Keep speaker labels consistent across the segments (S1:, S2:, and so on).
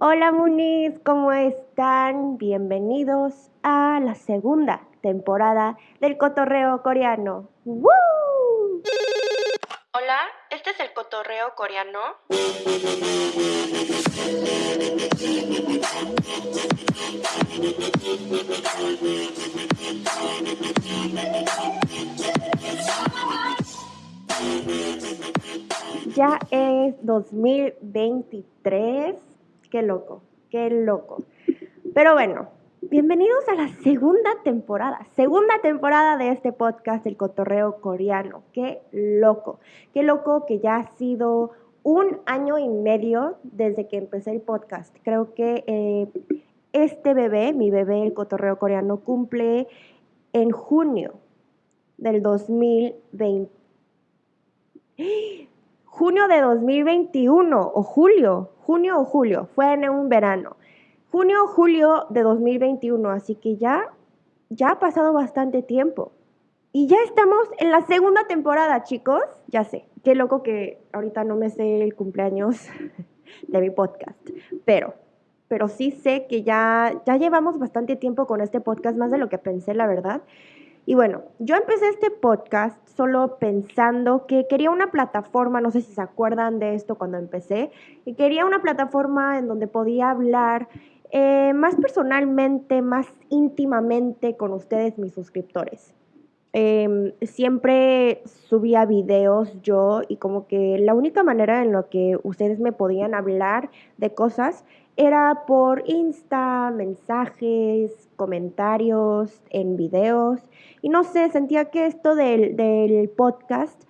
S1: Hola Muniz, ¿cómo están? Bienvenidos a la segunda temporada del cotorreo coreano. ¡Woo!
S2: Hola, ¿este es el cotorreo coreano?
S1: Ya es 2023. Qué loco, qué loco. Pero bueno, bienvenidos a la segunda temporada, segunda temporada de este podcast, El Cotorreo Coreano. Qué loco, qué loco que ya ha sido un año y medio desde que empecé el podcast. Creo que eh, este bebé, mi bebé, El Cotorreo Coreano, cumple en junio del 2020 junio de 2021 o julio, junio o julio, fue en un verano. Junio o julio de 2021, así que ya, ya ha pasado bastante tiempo. Y ya estamos en la segunda temporada, chicos. Ya sé, qué loco que ahorita no me sé el cumpleaños de mi podcast, pero pero sí sé que ya ya llevamos bastante tiempo con este podcast, más de lo que pensé, la verdad. Y bueno, yo empecé este podcast solo pensando que quería una plataforma, no sé si se acuerdan de esto cuando empecé, y quería una plataforma en donde podía hablar eh, más personalmente, más íntimamente con ustedes, mis suscriptores. Em, siempre subía videos yo y como que la única manera en la que ustedes me podían hablar de cosas era por Insta, mensajes, comentarios en videos. Y no sé, sentía que esto del, podcast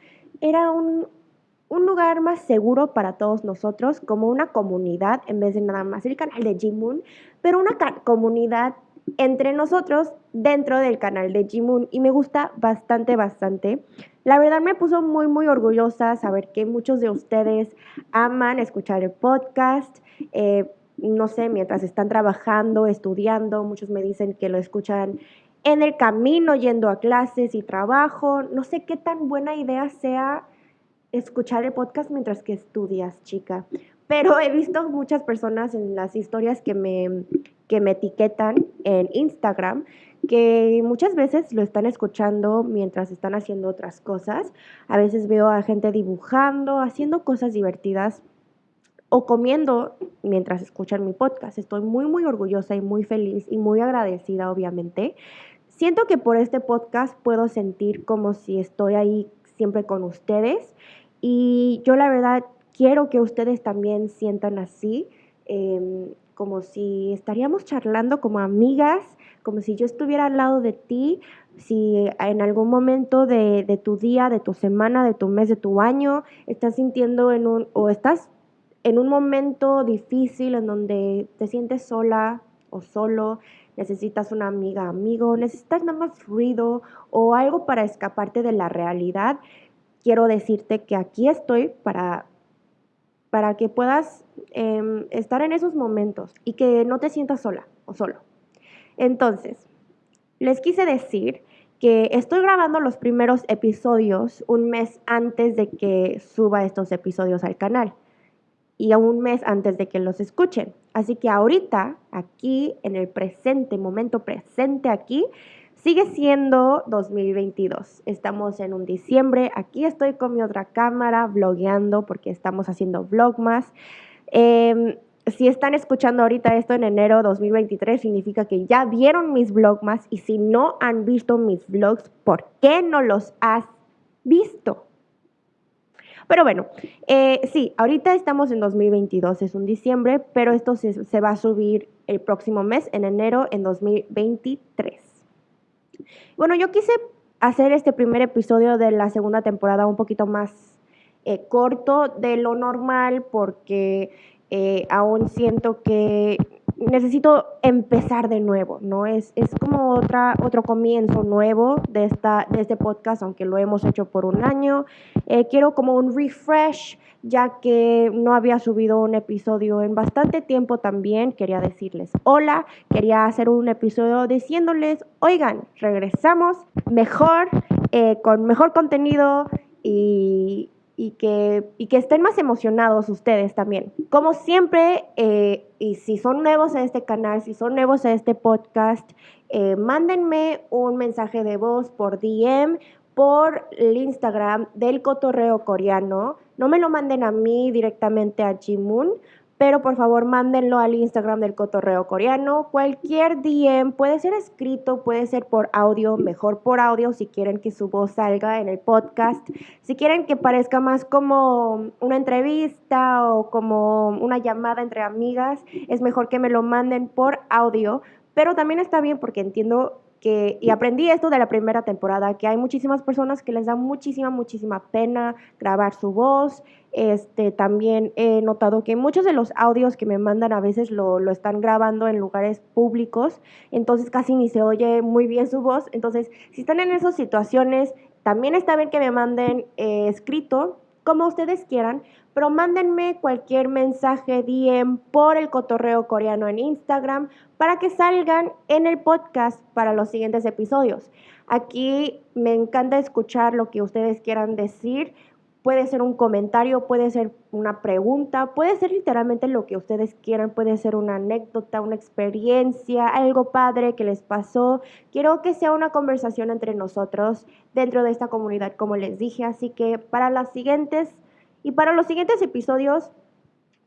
S1: era un, un, lugar más seguro para todos nosotros, como una comunidad, en vez de nada más el canal de Jimun, pero una comunidad entre nosotros dentro del canal de Jimun y me gusta bastante, bastante. La verdad me puso muy, muy orgullosa saber que muchos de ustedes aman escuchar el podcast. Eh, no sé, mientras están trabajando, estudiando, muchos me dicen que lo escuchan en el camino, yendo a clases y trabajo. No sé qué tan buena idea sea escuchar el podcast mientras que estudias, chica. Pero he visto muchas personas en las historias que me, que me etiquetan en Instagram que muchas veces lo están escuchando mientras están haciendo otras cosas. A veces veo a gente dibujando, haciendo cosas divertidas o comiendo mientras escuchan mi podcast. Estoy muy, muy orgullosa y muy feliz y muy agradecida, obviamente. Siento que por este podcast puedo sentir como si estoy ahí siempre con ustedes y yo la verdad quiero que ustedes también sientan así, em, como si estaríamos charlando como amigas, como si yo estuviera al lado de ti, si en algún momento de, de, tu día, de tu semana, de tu mes, de tu año, estás sintiendo en un, o estás en un momento difícil en donde te sientes sola o solo, necesitas una amiga, amigo, necesitas nada más ruido o algo para escaparte de la realidad, quiero decirte que aquí estoy para, para que puedas em, estar en esos momentos y que no te sientas sola o solo. Entonces, les quise decir que estoy grabando los primeros episodios un mes antes de que suba estos episodios al canal y a un mes antes de que los escuchen. Así que ahorita, aquí, en el presente, momento presente aquí, sigue siendo 2022. Estamos en un diciembre. Aquí estoy con mi otra cámara, vlogueando, porque estamos haciendo vlogmas. Em, si están escuchando ahorita esto en enero 2023, significa que ya vieron mis vlogmas. Y si no han visto mis vlogs, ¿por qué no los has visto? Pero bueno, eh, sí, ahorita estamos en 2022, es un diciembre, pero esto se, se va a subir el próximo mes, en enero, en 2023. Bueno, yo quise hacer este primer episodio de la segunda temporada un poquito más eh, corto de lo normal porque eh, aún siento que necesito empezar de nuevo, ¿no? Es, es como otra, otro comienzo nuevo de, esta, de este podcast, aunque lo hemos hecho por un año. Eh, quiero como un refresh, ya que no había subido un episodio en bastante tiempo también. Quería decirles hola, quería hacer un episodio diciéndoles, oigan, regresamos mejor, eh, con mejor contenido y y que, y que estén más emocionados ustedes también. Como siempre, eh, y si son nuevos a este canal, si son nuevos a este podcast, eh, mándenme un mensaje de voz por DM, por el Instagram del cotorreo coreano. No me lo manden a mí directamente a Jimun, pero por favor mándenlo al Instagram del cotorreo coreano. Cualquier DM puede ser escrito, puede ser por audio, mejor por audio si quieren que su voz salga en el podcast. Si quieren que parezca más como una entrevista o como una llamada entre amigas, es mejor que me lo manden por audio. Pero también está bien porque entiendo y aprendí esto de la primera temporada, que hay muchísimas personas que les da muchísima, muchísima pena grabar su voz. Este, también he notado que muchos de los audios que me mandan a veces lo, lo están grabando en lugares públicos, entonces casi ni se oye muy bien su voz. Entonces, si están en esas situaciones, también está bien que me manden eh, escrito, como ustedes quieran, pero mándenme cualquier mensaje DM por el cotorreo coreano en Instagram para que salgan en el podcast para los siguientes episodios. Aquí me encanta escuchar lo que ustedes quieran decir. Puede ser un comentario, puede ser una pregunta, puede ser literalmente lo que ustedes quieran, puede ser una anécdota, una experiencia, algo padre que les pasó. Quiero que sea una conversación entre nosotros dentro de esta comunidad, como les dije. Así que para las siguientes y para los siguientes episodios,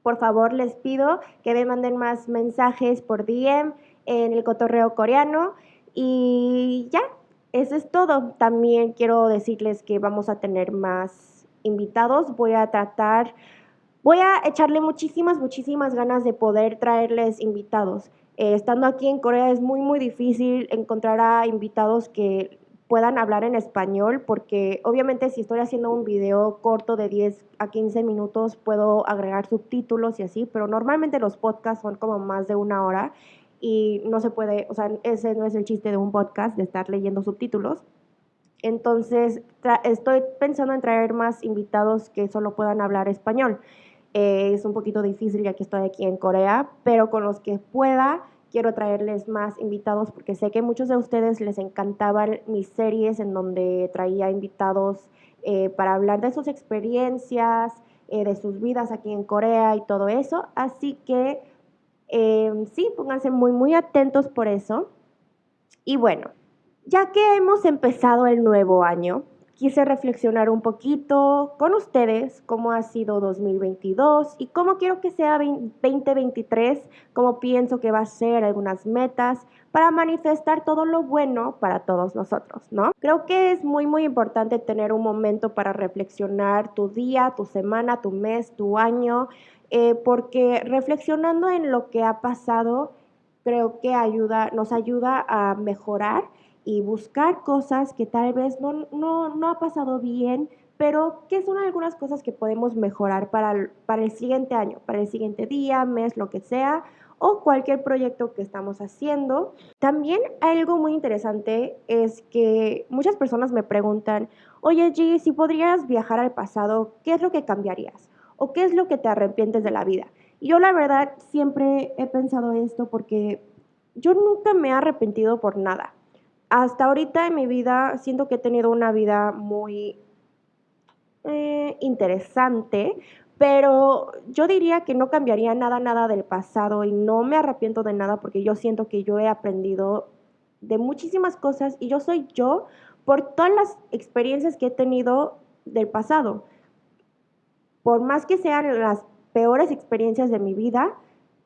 S1: por favor les pido que me manden más mensajes por DM en el cotorreo coreano. Y ya, eso es todo. También quiero decirles que vamos a tener más invitados. Voy a tratar, voy a echarle muchísimas, muchísimas ganas de poder traerles invitados. Eh, estando aquí en Corea es muy, muy difícil encontrar a invitados que puedan hablar en español, porque obviamente si estoy haciendo un video corto de 10 a 15 minutos puedo agregar subtítulos y así, pero normalmente los podcasts son como más de una hora y no se puede, o sea, ese no es el chiste de un podcast, de estar leyendo subtítulos. Entonces, estoy pensando en traer más invitados que solo puedan hablar español. Eh, es un poquito difícil ya que estoy aquí en Corea, pero con los que pueda quiero traerles más invitados porque sé que muchos de ustedes les encantaban mis series en donde traía invitados eh, para hablar de sus experiencias, eh, de sus vidas aquí en Corea y todo eso. Así que em, sí, pónganse muy, muy atentos por eso. Y bueno, ya que hemos empezado el nuevo año, quise reflexionar un poquito con ustedes cómo ha sido 2022 y cómo quiero que sea 2023, cómo pienso que va a ser algunas metas para manifestar todo lo bueno para todos nosotros, ¿no? Creo que es muy, muy importante tener un momento para reflexionar tu día, tu semana, tu mes, tu año, eh, porque reflexionando en lo que ha pasado, creo que ayuda, nos ayuda a mejorar y buscar cosas que tal vez no, no, ha pasado bien, pero que son algunas cosas que podemos mejorar para el, para el siguiente año, para el siguiente día, mes, lo que sea, o cualquier proyecto que estamos haciendo. También algo muy interesante es que muchas personas me preguntan, oye G, si podrías viajar al pasado, ¿qué es lo que cambiarías? ¿O qué es lo que te arrepientes de la vida? Y yo la verdad siempre he pensado esto porque yo nunca me he arrepentido por nada hasta ahorita en mi vida siento que he tenido una vida muy eh, interesante, pero yo diría que no cambiaría nada, nada del pasado y no me arrepiento de nada porque yo siento que yo he aprendido de muchísimas cosas y yo soy yo por todas las experiencias que he tenido del pasado. Por más que sean las peores experiencias de mi vida,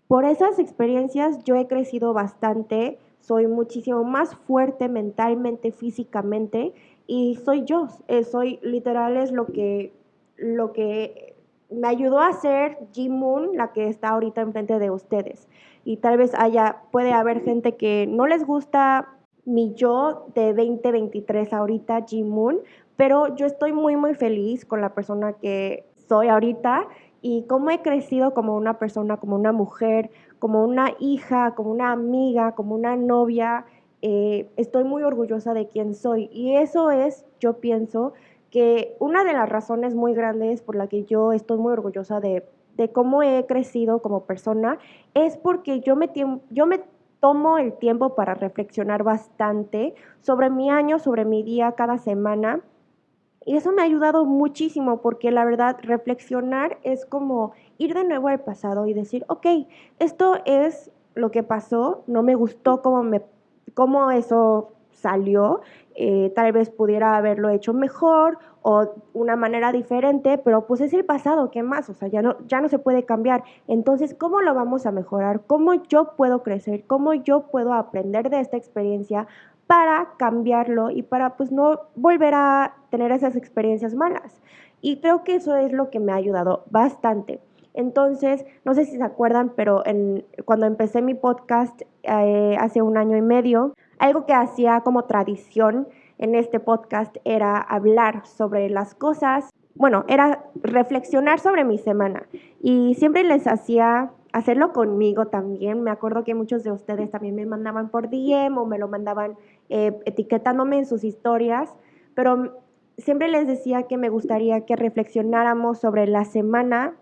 S1: por esas experiencias yo he crecido bastante, soy muchísimo más fuerte mentalmente, físicamente y soy yo, eh, soy literal es lo que, lo que me ayudó a ser Ji Moon, la que está ahorita enfrente de ustedes. Y tal vez haya, puede haber gente que no les gusta mi yo de 2023 ahorita, Ji Moon, pero yo estoy muy, muy feliz con la persona que soy ahorita y cómo he crecido como una persona, como una mujer, como una hija, como una amiga, como una novia. Eh, estoy muy orgullosa de quién soy y eso es, yo pienso, que una de las razones muy grandes por la que yo estoy muy orgullosa de, de cómo he crecido como persona es porque yo me, yo me tomo el tiempo para reflexionar bastante sobre mi año, sobre mi día cada semana Y eso me ha ayudado muchísimo porque la verdad reflexionar es como ir de nuevo al pasado y decir, ok, esto es lo que pasó, no me gustó cómo, me, cómo eso salió, eh, tal vez pudiera haberlo hecho mejor o una manera diferente, pero pues es el pasado, ¿qué más? O sea, ya no, ya no se puede cambiar. Entonces, ¿cómo lo vamos a mejorar? ¿Cómo yo puedo crecer? ¿Cómo yo puedo aprender de esta experiencia para cambiarlo y para pues no volver a tener esas experiencias malas. Y creo que eso es lo que me ha ayudado bastante. Entonces, no sé si se acuerdan, pero cuando empecé mi podcast eh, hace un año y medio, algo que hacía como tradición en este podcast era hablar sobre las cosas, bueno, era reflexionar sobre mi semana. Y siempre les hacía hacerlo conmigo también. Me acuerdo que muchos de ustedes también me mandaban por DM o me lo mandaban eh, etiquetándome en sus historias, pero siempre les decía que me gustaría que reflexionáramos sobre la semana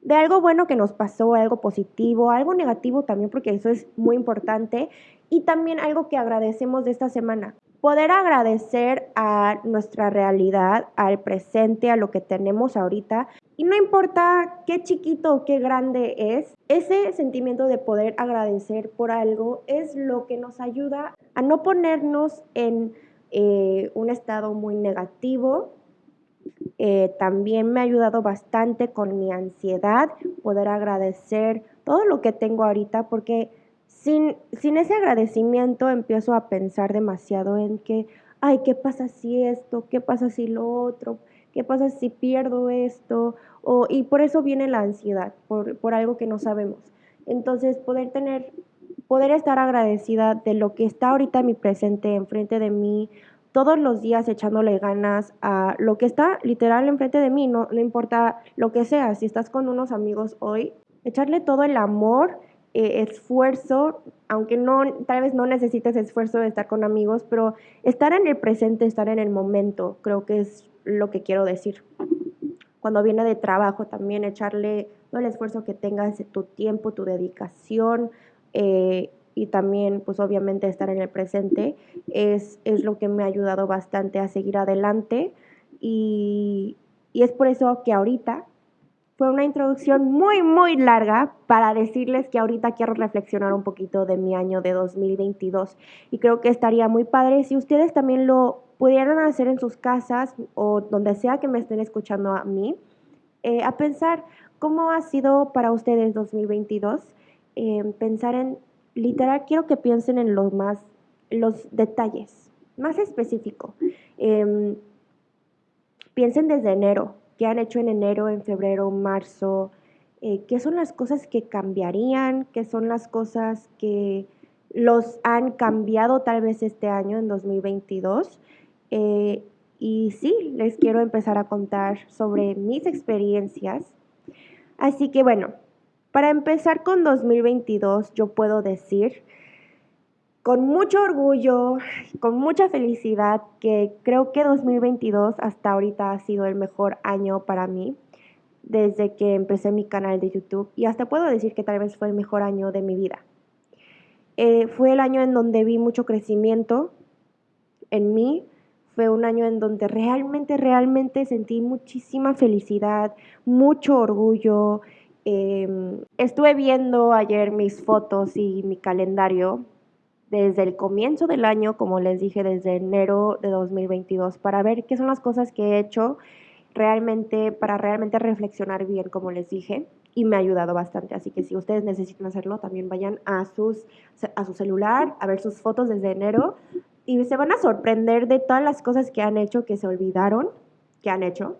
S1: de algo bueno que nos pasó, algo positivo, algo negativo también, porque eso es muy importante, y también algo que agradecemos de esta semana. Poder agradecer a nuestra realidad, al presente, a lo que tenemos ahorita, y no importa qué chiquito o qué grande es, ese sentimiento de poder agradecer por algo es lo que nos ayuda a no ponernos en eh, un estado muy negativo. Eh, también me ha ayudado bastante con mi ansiedad, poder agradecer todo lo que tengo ahorita, porque sin, sin ese agradecimiento empiezo a pensar demasiado en que, ay, ¿qué pasa si esto? ¿Qué pasa si lo otro? ¿Qué pasa si pierdo esto? O, y por eso viene la ansiedad, por, por algo que no sabemos. Entonces, poder tener, poder estar agradecida de lo que está ahorita en mi presente, enfrente de mí, todos los días echándole ganas a lo que está literal enfrente de mí, no, no importa lo que sea, si estás con unos amigos hoy, echarle todo el amor, eh, esfuerzo, aunque no, tal vez no necesites esfuerzo de estar con amigos, pero estar en el presente, estar en el momento, creo que es lo que quiero decir. Cuando viene de trabajo también echarle todo el esfuerzo que tengas, tu tiempo, tu dedicación eh, y también pues obviamente estar en el presente es, es, lo que me ha ayudado bastante a seguir adelante y, y es por eso que ahorita fue una introducción muy, muy larga para decirles que ahorita quiero reflexionar un poquito de mi año de 2022 y creo que estaría muy padre si ustedes también lo pudieran hacer en sus casas o donde sea que me estén escuchando a mí, eh, a pensar cómo ha sido para ustedes 2022, eh, pensar en, literal, quiero que piensen en los más, los detalles, más específico. Em, piensen desde enero, qué han hecho en enero, en febrero, marzo, eh, qué son las cosas que cambiarían, qué son las cosas que los han cambiado tal vez este año, en 2022. Eh, y sí, les quiero empezar a contar sobre mis experiencias. Así que bueno, para empezar con 2022, yo puedo decir con mucho orgullo, con mucha felicidad, que creo que 2022 hasta ahorita ha sido el mejor año para mí desde que empecé mi canal de YouTube y hasta puedo decir que tal vez fue el mejor año de mi vida. Eh, fue el año en donde vi mucho crecimiento en mí, fue un año en donde realmente, realmente sentí muchísima felicidad, mucho orgullo. Em, estuve viendo ayer mis fotos y mi calendario desde el comienzo del año, como les dije, desde enero de 2022, para ver qué son las cosas que he hecho realmente, para realmente reflexionar bien, como les dije, y me ha ayudado bastante. Así que si ustedes necesitan hacerlo, también vayan a, sus, a su celular a ver sus fotos desde enero y se van a sorprender de todas las cosas que han hecho que se olvidaron que han hecho.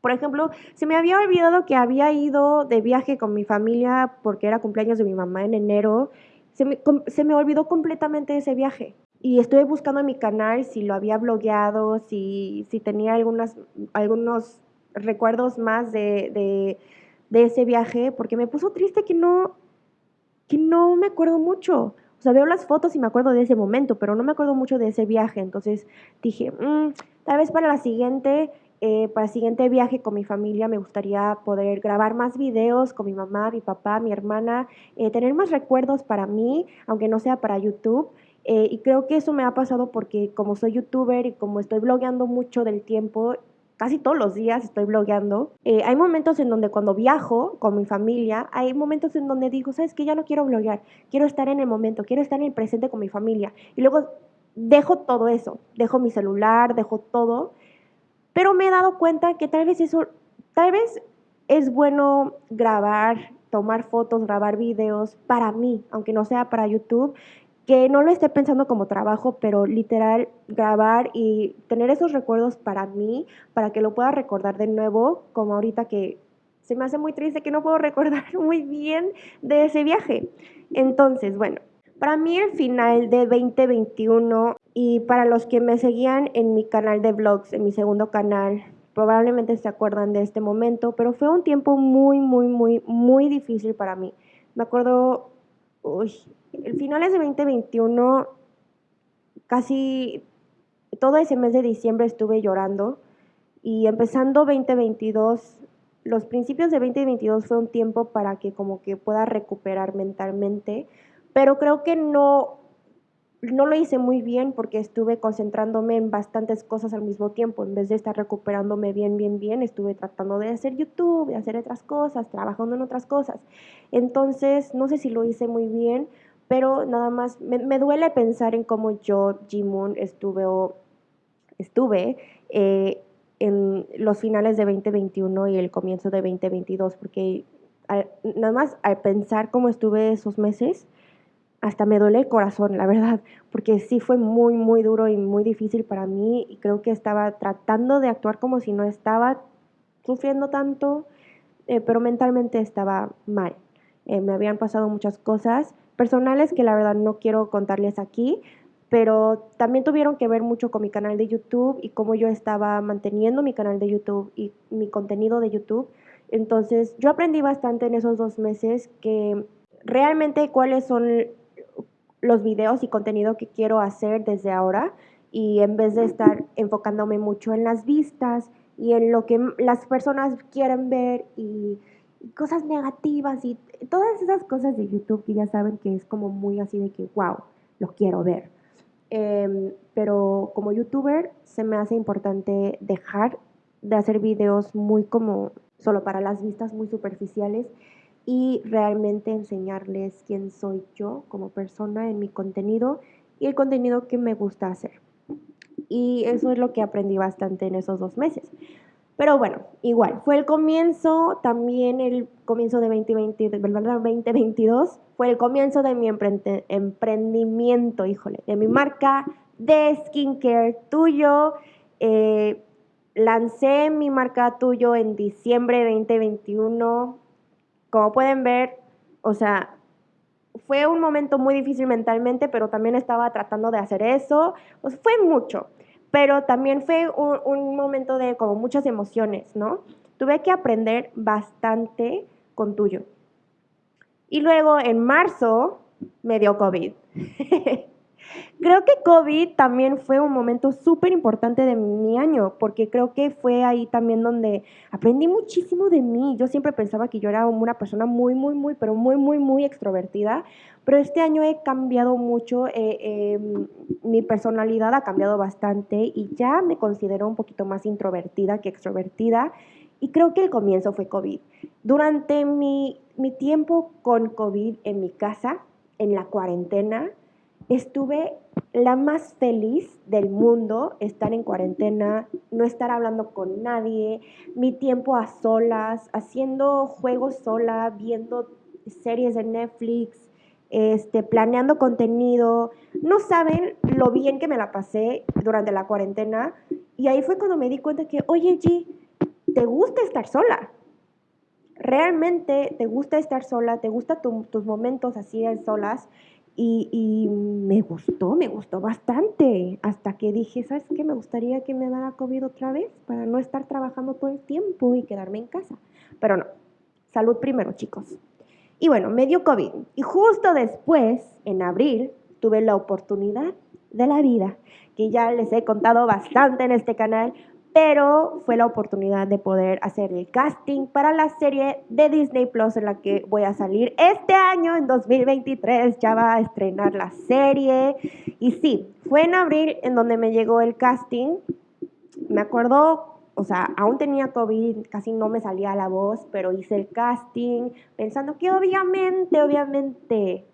S1: Por ejemplo, se me había olvidado que había ido de viaje con mi familia porque era cumpleaños de mi mamá en enero. Se me, se me olvidó completamente ese viaje. Y estuve buscando en mi canal si lo había blogueado, si, si tenía algunas, algunos recuerdos más de, de, de ese viaje, porque me puso triste que no, que no me acuerdo mucho. O sea, veo las fotos y me acuerdo de ese momento, pero no me acuerdo mucho de ese viaje. Entonces dije, mm, tal vez para la siguiente, eh, para el siguiente viaje con mi familia me gustaría poder grabar más videos con mi mamá, mi papá, mi hermana, eh, tener más recuerdos para mí, aunque no sea para YouTube. Eh, y creo que eso me ha pasado porque como soy youtuber y como estoy blogueando mucho del tiempo, casi todos los días estoy blogueando. Eh, hay momentos en donde cuando viajo con mi familia, hay momentos en donde digo, ¿sabes qué? Ya no quiero bloguear, quiero estar en el momento, quiero estar en el presente con mi familia. Y luego dejo todo eso, dejo mi celular, dejo todo. Pero me he dado cuenta que tal vez eso, tal vez es bueno grabar, tomar fotos, grabar videos para mí, aunque no sea para YouTube, que no lo esté pensando como trabajo, pero literal grabar y tener esos recuerdos para mí, para que lo pueda recordar de nuevo, como ahorita que se me hace muy triste que no puedo recordar muy bien de ese viaje. Entonces, bueno, para mí el final de 2021 y para los que me seguían en mi canal de vlogs, en mi segundo canal, probablemente se acuerdan de este momento, pero fue un tiempo muy, muy, muy, muy difícil para mí. Me acuerdo, uy, el finales de 2021, casi todo ese mes de diciembre estuve llorando y empezando 2022, los principios de 2022 fue un tiempo para que como que pueda recuperar mentalmente, pero creo que no no lo hice muy bien porque estuve concentrándome en bastantes cosas al mismo tiempo. En vez de estar recuperándome bien, bien, bien, estuve tratando de hacer YouTube, de hacer otras cosas, trabajando en otras cosas. Entonces, no sé si lo hice muy bien, pero nada más me, duele pensar en cómo yo, Jimun, estuve, estuve eh, en los finales de 2021 y el comienzo de 2022, porque nada más al pensar cómo estuve esos meses, hasta me duele el corazón, la verdad, porque sí fue muy, muy duro y muy difícil para mí y creo que estaba tratando de actuar como si no estaba sufriendo tanto, eh, pero mentalmente estaba mal. Eh, me habían pasado muchas cosas personales que la verdad no quiero contarles aquí, pero también tuvieron que ver mucho con mi canal de YouTube y cómo yo estaba manteniendo mi canal de YouTube y mi contenido de YouTube. Entonces yo aprendí bastante en esos dos meses que realmente cuáles son los videos y contenido que quiero hacer desde ahora y en vez de estar enfocándome mucho en las vistas y en lo que las personas quieren ver y cosas negativas y todas esas cosas de YouTube que ya saben que es como muy así de que, wow, lo quiero ver. Em, pero como youtuber se me hace importante dejar de hacer videos muy como solo para las vistas muy superficiales y realmente enseñarles quién soy yo como persona en mi contenido y el contenido que me gusta hacer. Y eso es lo que aprendí bastante en esos dos meses. Pero bueno, igual, fue el comienzo, también el comienzo de 2020, 2022, fue el comienzo de mi emprendimiento, híjole, de mi marca de skincare tuyo. Eh, lancé mi marca tuyo en diciembre de 2021. Como pueden ver, o sea, fue un momento muy difícil mentalmente, pero también estaba tratando de hacer eso. Fue mucho pero también fue un, momento de como muchas emociones, ¿no? Tuve que aprender bastante con tuyo. Y luego en marzo me dio COVID. creo que COVID también fue un momento súper importante de mi año, porque creo que fue ahí también donde aprendí muchísimo de mí. Yo siempre pensaba que yo era una persona muy, muy, muy, pero muy, muy, muy extrovertida, pero este año he cambiado mucho, eh, em, mi personalidad ha cambiado bastante y ya me considero un poquito más introvertida que extrovertida. Y creo que el comienzo fue COVID. Durante mi, mi tiempo con COVID en mi casa, en la cuarentena, estuve la más feliz del mundo, estar en cuarentena, no estar hablando con nadie, mi tiempo a solas, haciendo juegos sola, viendo series de Netflix, este, planeando contenido. No saben lo bien que me la pasé durante la cuarentena. Y ahí fue cuando me di cuenta que, oye, G, te gusta estar sola. Realmente te gusta estar sola, te gustan tus momentos así de solas. Y, me gustó, me gustó bastante. Hasta que dije, ¿sabes qué? Me gustaría que me dara COVID otra vez para no estar trabajando todo el tiempo y quedarme en casa. Pero no, salud primero, chicos. Y bueno, me dio COVID. Y justo después, en abril, tuve la oportunidad de la vida, que ya les he contado bastante en este canal, pero fue la oportunidad de poder hacer el casting para la serie de Disney Plus en la que voy a salir este año, en 2023, ya va a estrenar la serie. Y sí, fue en abril en donde me llegó el casting. Me acuerdo, o sea, aún tenía COVID, casi no me salía la voz, pero hice el casting pensando que obviamente, obviamente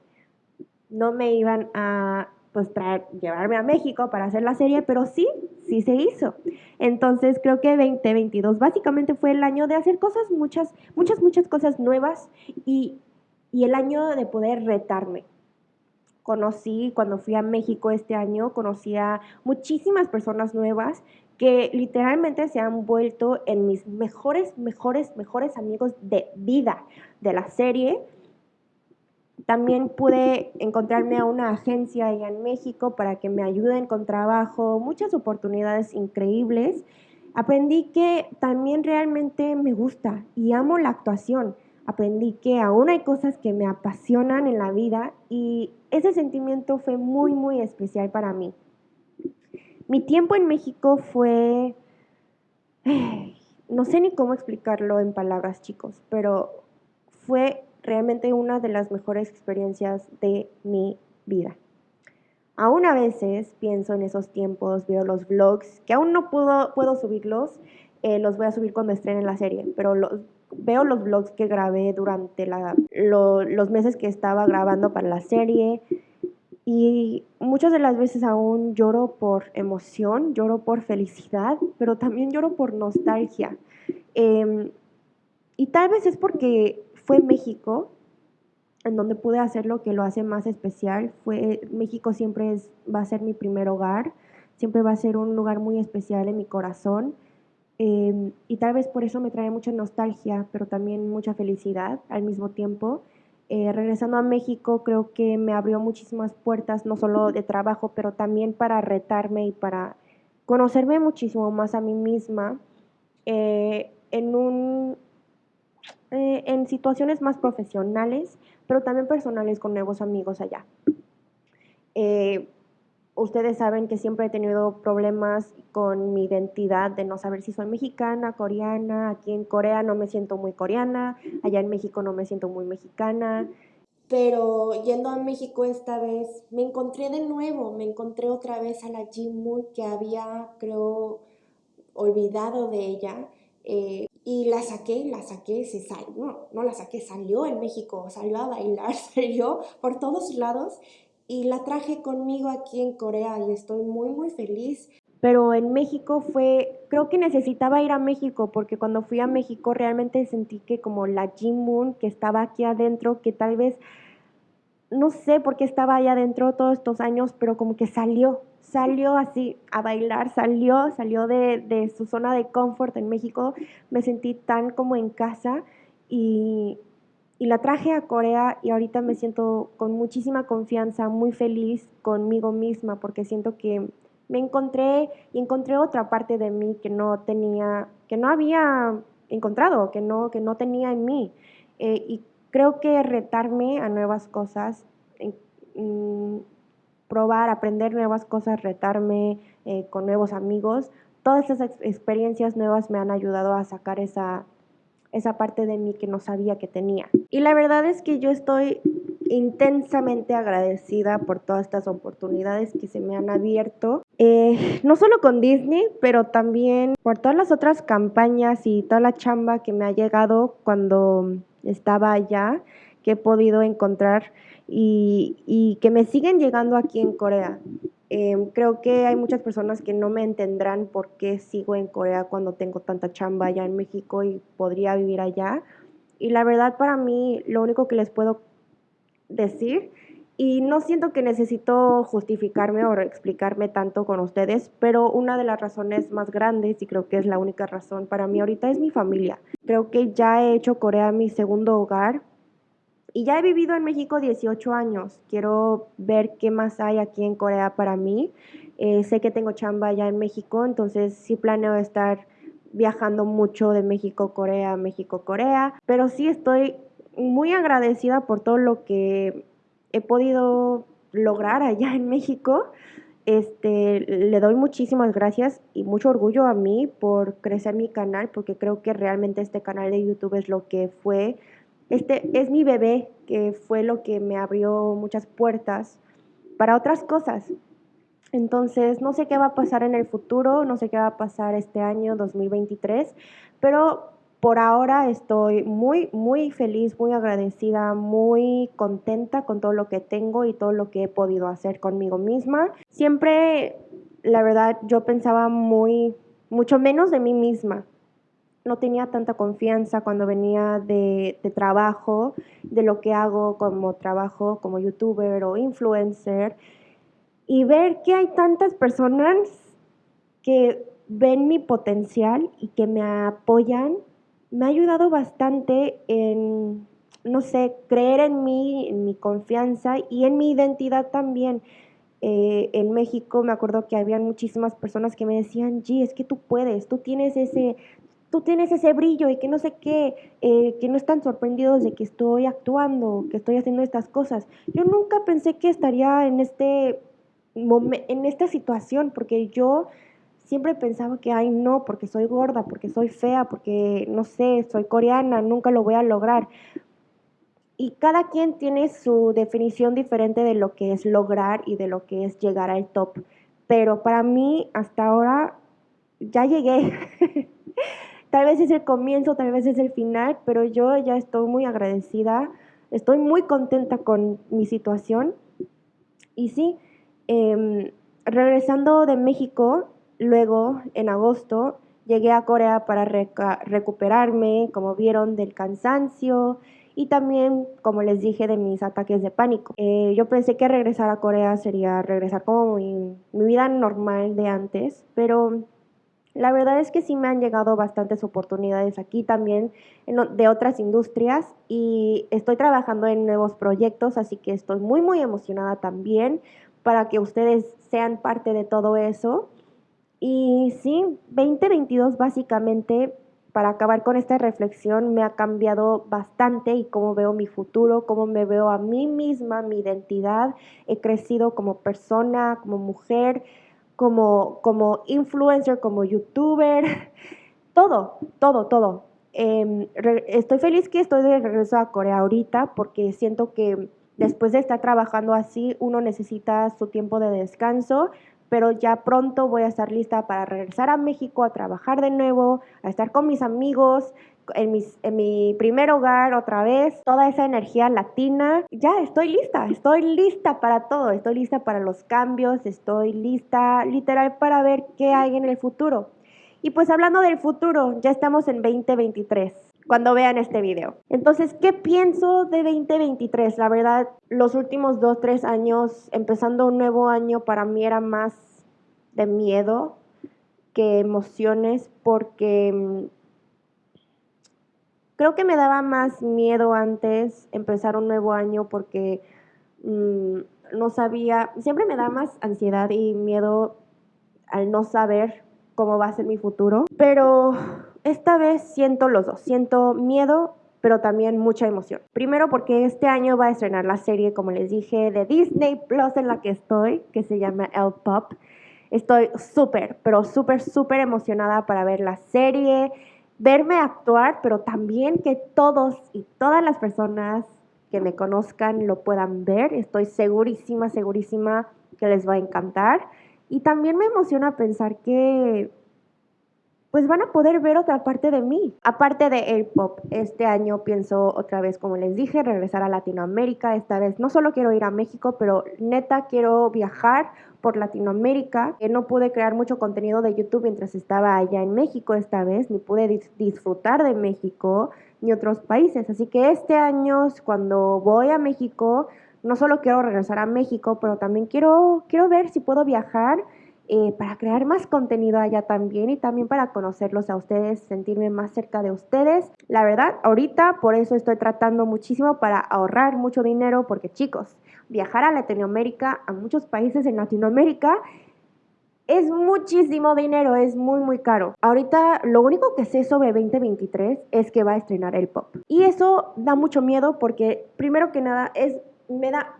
S1: no me iban a pues traer, llevarme a México para hacer la serie, pero sí, sí se hizo. Entonces creo que 2022 básicamente fue el año de hacer cosas, muchas, muchas, muchas cosas nuevas y, y el año de poder retarme. Conocí, cuando fui a México este año, conocí a muchísimas personas nuevas que literalmente se han vuelto en mis mejores, mejores, mejores amigos de vida de la serie también pude encontrarme a una agencia allá en México para que me ayuden con trabajo, muchas oportunidades increíbles. Aprendí que también realmente me gusta y amo la actuación. Aprendí que aún hay cosas que me apasionan en la vida y ese sentimiento fue muy, muy especial para mí. Mi tiempo en México fue... No sé ni cómo explicarlo en palabras, chicos, pero fue realmente una de las mejores experiencias de mi vida. Aún a veces pienso en esos tiempos, veo los vlogs, que aún no puedo, puedo subirlos, eh, los voy a subir cuando estrene la serie, pero veo los vlogs que grabé durante los meses que estaba grabando para la serie y muchas de las veces aún lloro por emoción, lloro por felicidad, pero también lloro por nostalgia. Em, y tal vez es porque fue México, en donde pude hacer lo que lo hace más especial. Fue, México siempre es, va a ser mi primer hogar, siempre va a ser un lugar muy especial en mi corazón. Em, y tal vez por eso me trae mucha nostalgia, pero también mucha felicidad al mismo tiempo. Eh, regresando a México creo que me abrió muchísimas puertas, no solo de trabajo, pero también para retarme y para conocerme muchísimo más a mí misma eh, en un eh, en situaciones más profesionales, pero también personales con nuevos amigos allá. Eh, ustedes saben que siempre he tenido problemas con mi identidad de no saber si soy mexicana, coreana. Aquí en Corea no me siento muy coreana, allá en México no me siento muy mexicana. Pero yendo a México esta vez, me encontré de nuevo, me encontré otra vez a la Jim Moon que había, creo, olvidado de ella. Eh, y la saqué, la saqué, se salió, no, no la saqué, salió en México, salió a bailar, salió por todos lados y la traje conmigo aquí en Corea y estoy muy, muy feliz. Pero en México fue, creo que necesitaba ir a México porque cuando fui a México realmente sentí que como la Jim Moon que estaba aquí adentro, que tal vez, no sé por qué estaba allá adentro todos estos años, pero como que salió, salió así a bailar, salió, salió de, su zona de confort en México, me sentí tan como en casa y, y la traje a Corea y ahorita me siento con muchísima confianza, muy feliz conmigo misma porque siento que me encontré y encontré otra parte de mí que no tenía, que no había encontrado, que no, que no tenía en mí. Eh, y creo que retarme a nuevas cosas, mm, probar, aprender nuevas cosas, retarme eh, con nuevos amigos. Todas esas experiencias nuevas me han ayudado a sacar esa, esa parte de mí que no sabía que tenía. Y la verdad es que yo estoy intensamente agradecida por todas estas oportunidades que se me han abierto, eh, no solo con Disney, pero también por todas las otras campañas y toda la chamba que me ha llegado cuando estaba allá, que he podido encontrar y, que me siguen llegando aquí en Corea. Em, creo que hay muchas personas que no me entenderán por qué sigo en Corea cuando tengo tanta chamba allá en México y podría vivir allá. Y la verdad para mí lo único que les puedo decir, y no siento que necesito justificarme o explicarme tanto con ustedes, pero una de las razones más grandes, y creo que es la única razón para mí ahorita, es mi familia. Creo que ya he hecho Corea mi segundo hogar y ya he vivido en México 18 años. Quiero ver qué más hay aquí en Corea para mí. Eh, sé que tengo chamba ya en México, entonces sí planeo estar viajando mucho de México Corea, México Corea. Pero sí estoy muy agradecida por todo lo que he podido lograr allá en México. Este, le doy muchísimas gracias y mucho orgullo a mí por crecer mi canal, porque creo que realmente este canal de YouTube es lo que fue, este es mi bebé, que fue lo que me abrió muchas puertas para otras cosas. Entonces, no sé qué va a pasar en el futuro, no sé qué va a pasar este año 2023, pero por ahora estoy muy, muy feliz, muy agradecida, muy contenta con todo lo que tengo y todo lo que he podido hacer conmigo misma. Siempre, la verdad, yo pensaba muy, mucho menos de mí misma. No tenía tanta confianza cuando venía de, de trabajo, de lo que hago como trabajo como youtuber o influencer y ver que hay tantas personas que ven mi potencial y que me apoyan, me ha ayudado bastante en, no sé, creer en mí, en mi confianza y en mi identidad también. Eh, en México me acuerdo que habían muchísimas personas que me decían, G, es que tú puedes, tú tienes ese, tú tienes ese brillo y que no sé qué, eh, que no están sorprendidos de que estoy actuando, que estoy haciendo estas cosas. Yo nunca pensé que estaría en este en esta situación, porque yo siempre pensaba que, ay, no, porque soy gorda, porque soy fea, porque, no sé, soy coreana, nunca lo voy a lograr. Y cada quien tiene su definición diferente de lo que es lograr y de lo que es llegar al top. Pero para mí, hasta ahora, ya llegué. tal vez es el comienzo, tal vez es el final, pero yo ya estoy muy agradecida, estoy muy contenta con mi situación. Y sí, Em, regresando de México, luego en agosto, llegué a Corea para recuperarme, como vieron, del cansancio y también, como les dije, de mis ataques de pánico. Eh, yo pensé que regresar a Corea sería regresar como mi, mi vida normal de antes, pero la verdad es que sí me han llegado bastantes oportunidades aquí también de otras industrias y estoy trabajando en nuevos proyectos, así que estoy muy muy emocionada también para que ustedes sean parte de todo eso. Y sí, 2022 básicamente, para acabar con esta reflexión, me ha cambiado bastante y cómo veo mi futuro, cómo me veo a mí misma, mi identidad. He crecido como persona, como mujer, como, como influencer, como youtuber, todo, todo, todo. Em, estoy feliz que estoy de regreso a Corea ahorita porque siento que Después de estar trabajando así, uno necesita su tiempo de descanso, pero ya pronto voy a estar lista para regresar a México a trabajar de nuevo, a estar con mis amigos, en, mis, en, mi primer hogar otra vez, toda esa energía latina. Ya estoy lista, estoy lista para todo, estoy lista para los cambios, estoy lista literal para ver qué hay en el futuro. Y pues hablando del futuro, ya estamos en 2023 cuando vean este video. Entonces, ¿qué pienso de 2023? La verdad, los últimos dos, tres años, empezando un nuevo año, para mí era más de miedo que emociones porque mm, creo que me daba más miedo antes empezar un nuevo año porque mm, no sabía, siempre me da más ansiedad y miedo al no saber cómo va a ser mi futuro, pero esta vez siento los dos, siento miedo, pero también mucha emoción. Primero porque este año va a estrenar la serie, como les dije, de Disney Plus en la que estoy, que se llama El Pop. Estoy súper, pero súper, súper emocionada para ver la serie, verme actuar, pero también que todos y todas las personas que me conozcan lo puedan ver. Estoy segurísima, segurísima que les va a encantar. Y también me emociona pensar que pues van a poder ver otra parte de mí. Aparte de el pop, este año pienso otra vez, como les dije, regresar a Latinoamérica. Esta vez no solo quiero ir a México, pero neta quiero viajar por Latinoamérica. No pude crear mucho contenido de YouTube mientras estaba allá en México esta vez, ni pude disfrutar de México ni otros países. Así que este año, cuando voy a México, no solo quiero regresar a México, pero también quiero, quiero ver si puedo viajar eh, para crear más contenido allá también y también para conocerlos a ustedes, sentirme más cerca de ustedes. La verdad, ahorita por eso estoy tratando muchísimo para ahorrar mucho dinero porque chicos, viajar a Latinoamérica, a muchos países en Latinoamérica, es muchísimo dinero, es muy muy caro. Ahorita lo único que sé sobre 2023 es que va a estrenar el pop. Y eso da mucho miedo porque primero que nada es me da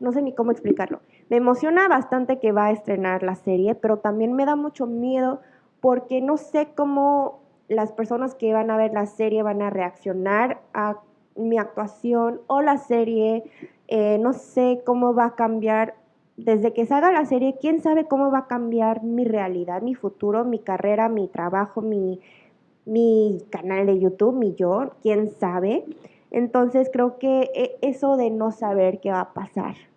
S1: no sé ni cómo explicarlo. Me emociona bastante que va a estrenar la serie, pero también me da mucho miedo porque no sé cómo las personas que van a ver la serie van a reaccionar a mi actuación o la serie. Eh, no sé cómo va a cambiar desde que salga la serie, quién sabe cómo va a cambiar mi realidad, mi futuro, mi carrera, mi trabajo, mi, mi canal de YouTube, mi yo, quién sabe. Entonces creo que eh, eso de no saber qué va a pasar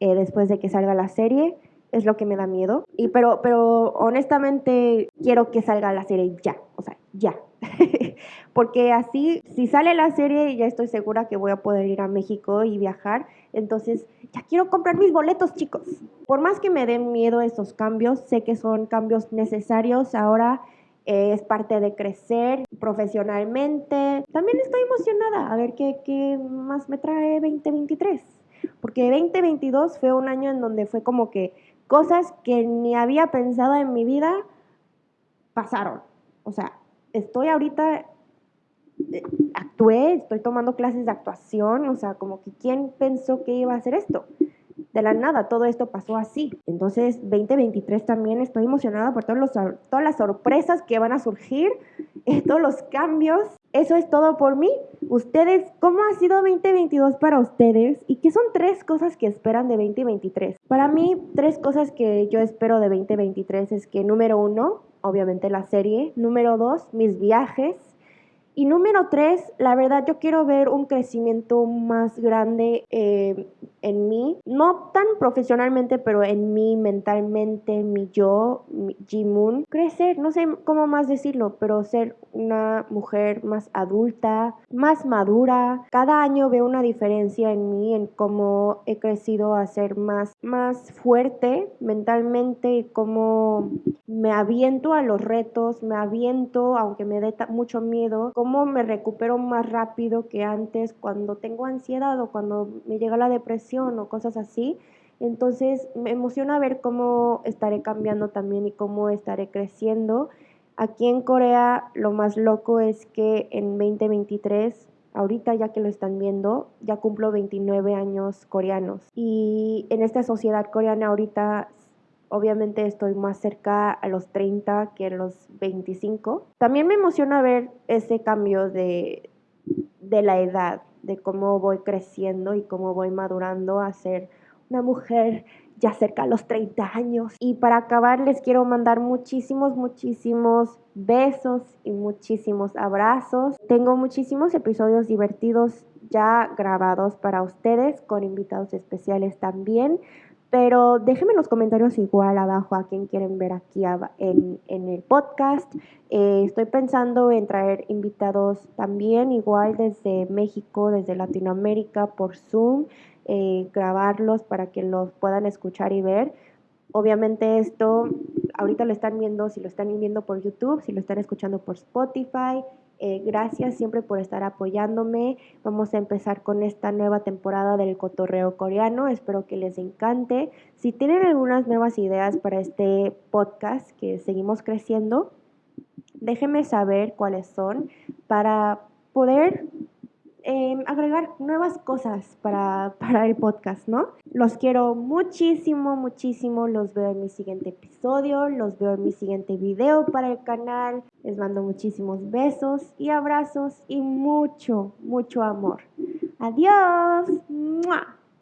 S1: eh, después de que salga la serie es lo que me da miedo. Y pero, pero honestamente quiero que salga la serie ya, o sea, ya. Porque así, si sale la serie, ya estoy segura que voy a poder ir a México y viajar. Entonces, ya quiero comprar mis boletos, chicos. Por más que me den miedo esos cambios, sé que son cambios necesarios. Ahora eh, es parte de crecer profesionalmente. También estoy emocionada a ver qué, qué más me trae 2023. Porque 2022 fue un año en donde fue como que cosas que ni había pensado en mi vida pasaron. O sea, estoy ahorita, eh, actué, estoy tomando clases de actuación, o sea, como que quién pensó que iba a hacer esto. De la nada, todo esto pasó así. Entonces, 2023 también estoy emocionada por todos los, todas las sorpresas que van a surgir, eh, todos los cambios. Eso es todo por mí. Ustedes, ¿cómo ha sido 2022 para ustedes? ¿Y qué son tres cosas que esperan de 2023? Para mí, tres cosas que yo espero de 2023 es que número uno, obviamente la serie. Número dos, mis viajes. Y número tres, la verdad yo quiero ver un crecimiento más grande eh, en mí, no tan profesionalmente, pero en mí mentalmente, mi yo, mi Jimun, crecer, no sé cómo más decirlo, pero ser una mujer más adulta, más madura. Cada año veo una diferencia en mí, en cómo he crecido a ser más, más fuerte mentalmente y cómo me aviento a los retos, me aviento, aunque me dé mucho miedo, cómo me recupero más rápido que antes cuando tengo ansiedad o cuando me llega la depresión o cosas así. Entonces me emociona ver cómo estaré cambiando también y cómo estaré creciendo. Aquí en Corea lo más loco es que en 2023, ahorita ya que lo están viendo, ya cumplo 29 años coreanos. Y en esta sociedad coreana ahorita obviamente estoy más cerca a los 30 que a los 25. También me emociona ver ese cambio de, de la edad, de cómo voy creciendo y cómo voy madurando a ser una mujer ya cerca a los 30 años. Y para acabar les quiero mandar muchísimos, muchísimos besos y muchísimos abrazos. Tengo muchísimos episodios divertidos ya grabados para ustedes con invitados especiales también. Pero déjenme en los comentarios igual abajo a quien quieren ver aquí en, el podcast. Eh, estoy pensando en traer invitados también, igual desde México, desde Latinoamérica, por Zoom, eh, grabarlos para que los puedan escuchar y ver. Obviamente esto, ahorita lo están viendo, si lo están viendo por YouTube, si lo están escuchando por Spotify, eh, gracias siempre por estar apoyándome. Vamos a empezar con esta nueva temporada del cotorreo coreano. Espero que les encante. Si tienen algunas nuevas ideas para este podcast que seguimos creciendo, déjenme saber cuáles son para poder Em, agregar nuevas cosas para, para el podcast, ¿no? Los quiero muchísimo, muchísimo. Los veo en mi siguiente episodio, los veo en mi siguiente video para el canal. Les mando muchísimos besos y abrazos y mucho, mucho amor. Adiós.